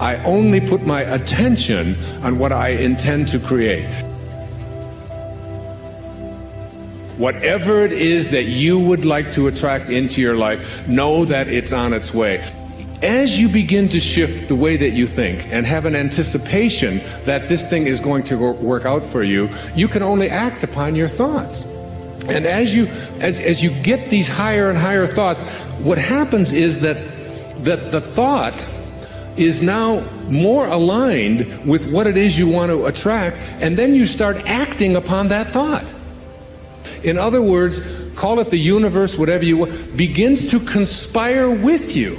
I only put my attention on what I intend to create. Whatever it is that you would like to attract into your life, know that it's on its way. As you begin to shift the way that you think and have an anticipation that this thing is going to work out for you, you can only act upon your thoughts. And as you as, as you get these higher and higher thoughts, what happens is that that the thought is now more aligned with what it is you want to attract, and then you start acting upon that thought. In other words, call it the universe, whatever you want, begins to conspire with you.